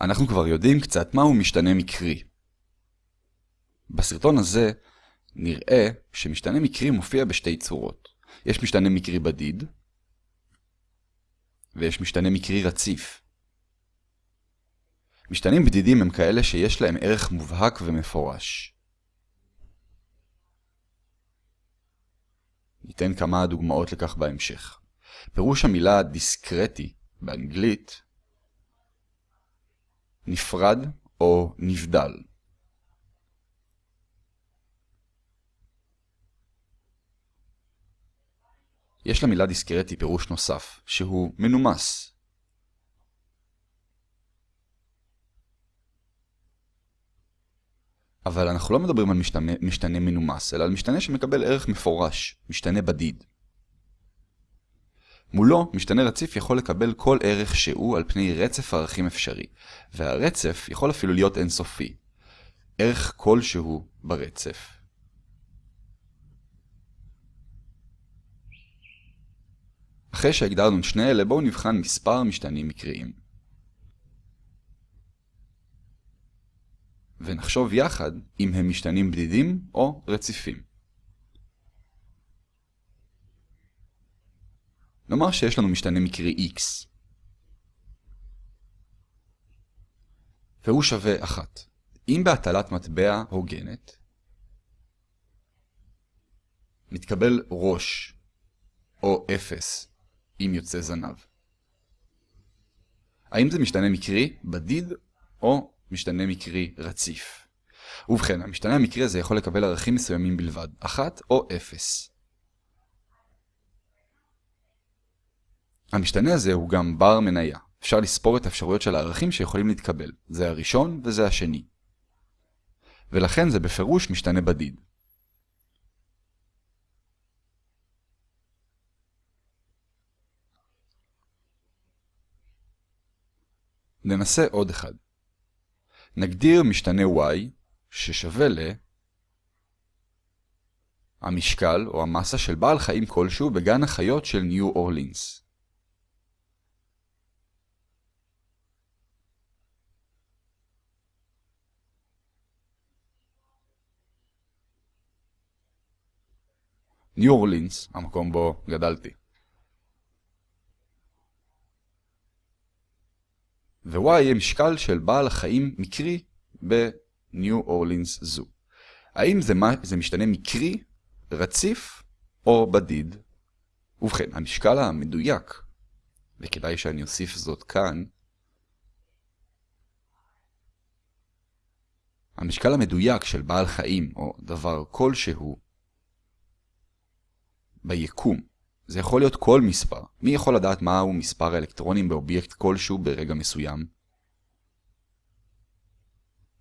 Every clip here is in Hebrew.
אנחנו כבר יודעים קצת מהו משתנה מקרי. בסרטון הזה נראה שמשתנה מקרי מופיע בשתי צורות. יש משתנה מקרי בדיד, ויש משתנה מקרי רציף. משתנים בדידים הם כאלה שיש להם ערך מובהק ומפורש. ניתן כמה דוגמאות לכך בהמשך. פירוש המילה דיסקרטי באנגלית נפרד או נבדל. יש למילה דיסקרטי פירוש נוסף, שהוא מנומס. אבל אנחנו לא מדברים על משתנה, משתנה מנומס, אלא על משתנה שמקבל ערך מפורש, משתנה בדיד. מולו, משתנה רציף יכול לקבל כל ערך שהוא על פני רצף ערכים אפשרי, והרצף יכול אפילו להיות אינסופי. ערך כלשהו ברצף. אחרי שהגדרנו את שני אלה, בואו נבחן מספר משתנים מקריים. ונחשוב יחד אם הם משתנים בדידים או רציפים. נאמר שיש לנו משתנה מקרי x, והוא שווה 1. אם בהטלת מטבע הוגנת, מתקבל ראש או 0 אם יוצא זנב. האם זה משתנה מקרי, בדיד, או משתנה מקרי רציף? ובכן, המשתנה המקרי הזה יכול לקבל ערכים מסוימים בלבד, 1 או 0. המשתנה הזה הוא גם בר מניה. אפשר לספור את האפשרויות של הערכים שיכולים להתקבל. זה הראשון וזה השני. ולכן זה בפירוש משתנה בדיד. ננסה עוד אחד. נגדיר משתנה y ששווה ל המשקל או המסה של בעל חיים כלשהו בגן החיות של ניו אורלינס. ניו אורלינס, המקום בו גדלתי. ו-y יהיה משקל של בעל החיים מקרי בניו אורלינס זו. האם זה, מה, זה משתנה מקרי, רציף או בדיד? ובכן, המשקל המדויק, וכדאי שאני אוסיף זאת כאן, המשקל המדויק של בעל חיים או דבר כלשהו ביקום זה יכול להיות כל מספר. מי יכול לדעת מהו מספר האלקטרונים באובייקט כלשהו ברגע מסוים?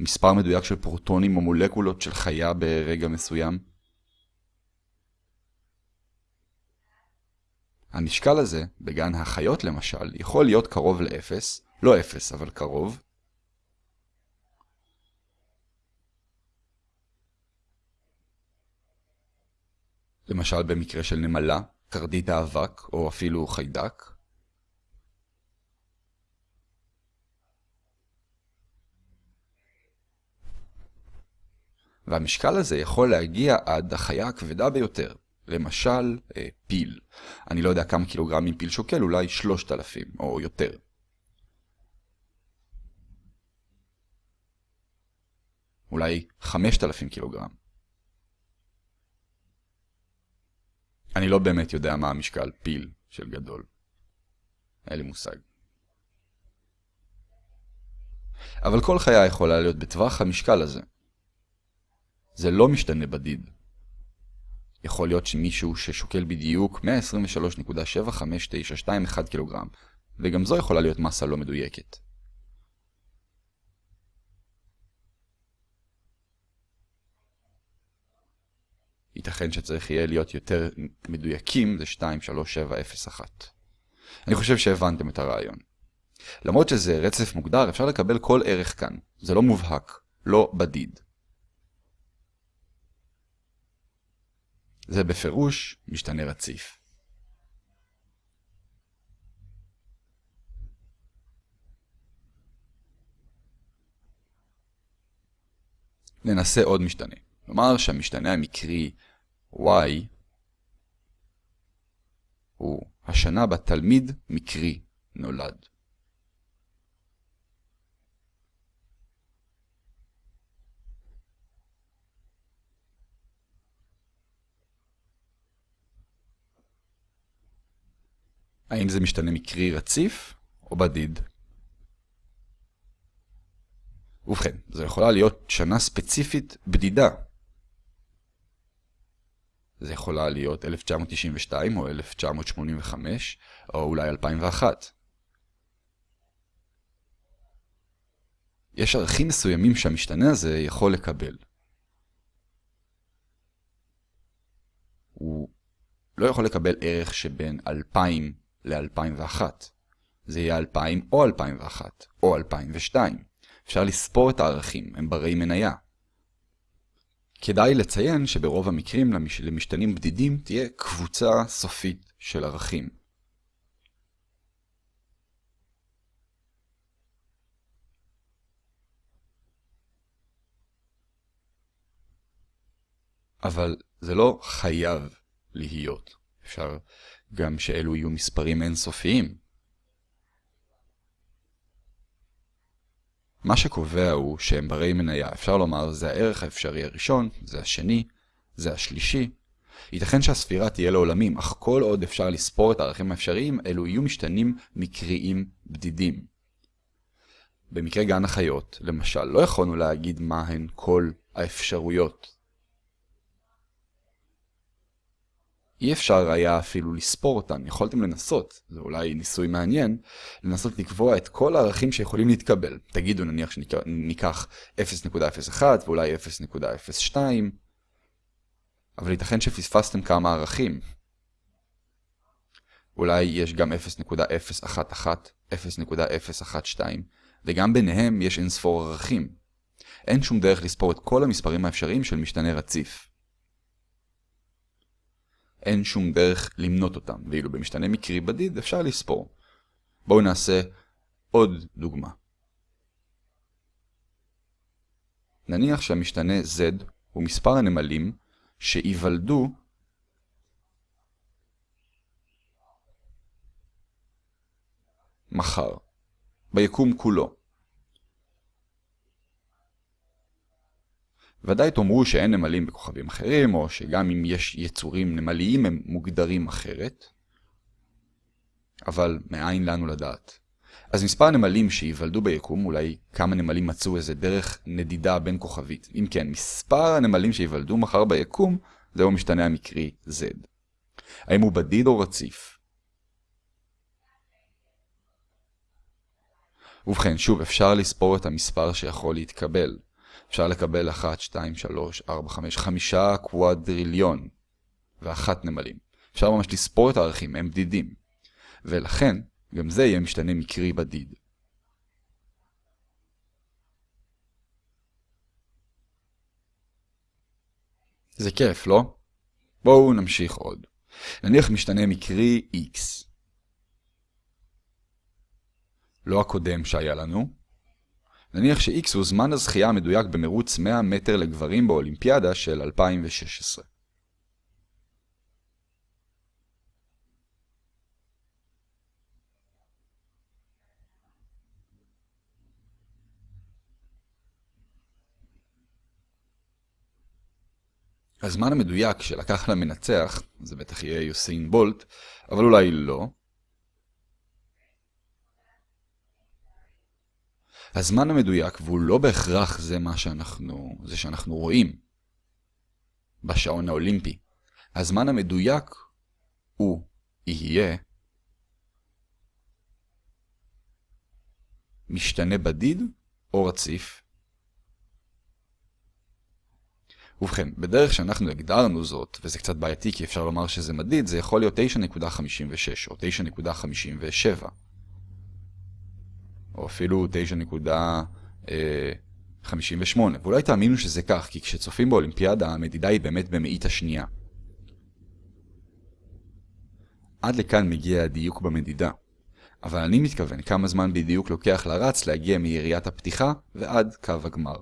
מספר מדויק של פרוטונים או מולקולות של חיה ברגע מסוים? המשקל הזה, בגן החיות למשל, יכול להיות קרוב ל-0, לא 0 אבל קרוב. למשל במקרה של נמלה, קרדית האבק, או אפילו חיידק. והמשקל הזה יכול להגיע עד החיה הכבדה ביותר, למשל אה, פיל. אני לא יודע כמה קילוגרמים פיל שוקל, אולי 3,000 או יותר. אולי 5,000 קילוגרם. אני לא באמת יודע מה המשקל פיל של גדול. אין לי מושג. אבל כל חיה יכולה להיות בטווח המשקל הזה. זה לא משתנה בדיד. יכול להיות שמישהו ששוקל בדיוק 123.75921 קילוגרם, וגם זו יכולה להיות מסה לא מדויקת. ייתכן שצריך יהיה להיות יותר מדויקים, זה 2, 3, 7, 0, 1. אני חושב שהבנתם את הרעיון. למרות שזה רצף מוגדר, אפשר לקבל כל ערך כאן. זה לא מובהק, לא בדיד. זה בפירוש משתנה רציף. ננסה עוד משתנה. נאמר שהמשתנה המקרי y הוא השנה בה תלמיד מקרי נולד. האם זה משתנה מקרי רציף או בדיד? ובכן, זו יכולה להיות שנה ספציפית בדידה. זה יכולה להיות 1992 או 1985 או אולי 2001. יש ערכים מסוימים שהמשתנה הזה יכול לקבל. הוא לא יכול לקבל ערך שבין 2000 ל-2001. זה יהיה 2000 או 2001, או 2002. אפשר לספור את הערכים, הם ברי מניה. כדאי לציין שברוב המקרים למשתנים בדידים תהיה קבוצה סופית של ערכים. אבל זה לא חייב להיות. אפשר גם שאלו יהיו מספרים אינסופיים. מה שקובע הוא שהם ברי מניה. אפשר לומר, זה הערך האפשרי הראשון, זה השני, זה השלישי. ייתכן שהספירה תהיה לעולמים, אך כל עוד אפשר לספור את הערכים האפשריים, אלו יהיו משתנים מקריים בדידים. במקרה גן החיות, למשל, לא יכולנו להגיד מהן כל האפשרויות אי אפשר היה אפילו לספור אותן, יכולתם לנסות, זה אולי ניסוי מעניין, לנסות לקבוע את כל הערכים שיכולים להתקבל. תגידו נניח שניקח 0.01 ואולי 0.02, אבל ייתכן שפספסתם כמה ערכים. אולי יש גם 0.011, 0.012, וגם ביניהם יש אינספור ערכים. אין שום דרך לספור את כל המספרים האפשריים של משתנה רציף. אין שום דרך למנות אותם, ואילו במשתנה מקרי בדיד אפשר לספור. בואו נעשה עוד דוגמה. נניח שהמשתנה z הוא מספר הנמלים שייוולדו מחר, ביקום כולו. ודאי תאמרו שאין נמלים בכוכבים אחרים, או שגם אם יש יצורים נמליים הם מוגדרים אחרת. אבל מאין לנו לדעת? אז מספר הנמלים שייוולדו ביקום, אולי כמה נמלים מצאו איזה דרך נדידה בין כוכבית. אם כן, מספר הנמלים שייוולדו מחר ביקום, זהו משתנה המקרי Z. האם הוא בדיד או רציף? ובכן, שוב, אפשר לספור את המספר שיכול להתקבל. אפשר לקבל 1, 2, 3, 4, 5, 5 קוואדריליון ואחת נמלים. אפשר ממש לספור את הערכים, הם בדידים. ולכן, גם זה יהיה משתנה מקרי בדיד. זה כיף, לא? בואו נמשיך עוד. נניח משתנה מקרי x. לא הקודם שהיה לנו, נניח ש-X הוא זמן הזכייה המדויק במרוץ 100 מטר לגברים באולימפיאדה של 2016. הזמן המדויק שלקח למנצח, זה בטח יהיה יוסיין בולט, אבל אולי לא, הזמן המדויק, והוא לא בהכרח זה מה שאנחנו, זה שאנחנו רואים בשעון האולימפי. הזמן המדויק הוא יהיה משתנה בדיד או רציף. ובכן, בדרך שאנחנו הגדרנו זאת, וזה קצת בעייתי כי אפשר לומר שזה מדיד, זה יכול להיות 9.56 או 9.57. או אפילו 9.58. ואולי תאמינו שזה כך, כי כשצופים באולימפיאדה המדידה היא באמת במאית השנייה. עד לכאן מגיע הדיוק במדידה. אבל אני מתכוון כמה זמן בדיוק לוקח לרץ להגיע מיריית הפתיחה ועד קו הגמר.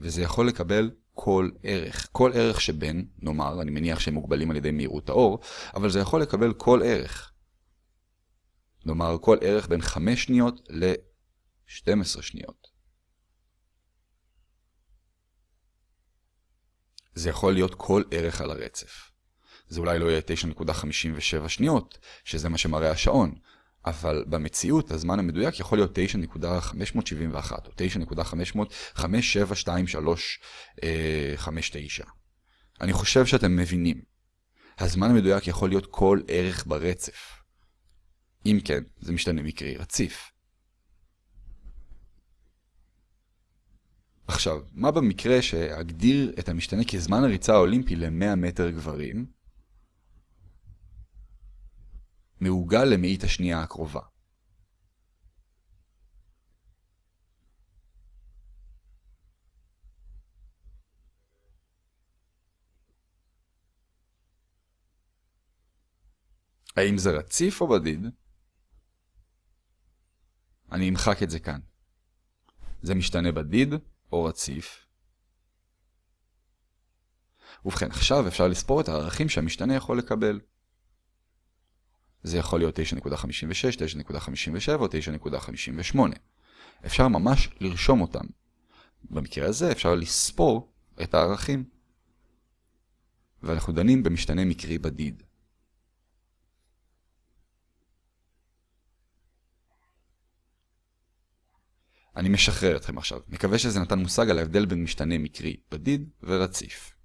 וזה יכול לקבל כל ערך. כל ערך שבין, נאמר, אני מניח שהם מוגבלים על ידי מהירות האור, אבל זה יכול לקבל כל ערך. נאמר, כל ערך בין 5 שניות ל-12 שניות. זה יכול להיות כל ערך על הרצף. זה אולי לא יהיה 9.57 שניות, שזה מה שמראה השעון, אבל במציאות הזמן המדויק יכול להיות 9.571 או 9.5572359. אני חושב שאתם מבינים. הזמן המדויק יכול להיות כל ערך ברצף. אם כן, זה משתנה מקרי רציף. עכשיו, מה במקרה שאגדיר את המשתנה כזמן הריצה האולימפי ל-100 מטר גברים, מעוגל למאית השנייה הקרובה. האם זה רציף או בדיד? אני אמחק את זה כאן. זה משתנה בדיד או רציף. ובכן, עכשיו אפשר לספור את הערכים שהמשתנה יכול לקבל. זה יכול להיות 9.56, 9.57 או 9.58. אפשר ממש לרשום אותם. במקרה הזה אפשר לספור את הערכים. ואנחנו דנים במשתנה מקרי בדיד. אני משחרר אתכם עכשיו. מקווה שזה נתן מושג על ההבדל בין משתנה מקרי בדיד ורציף.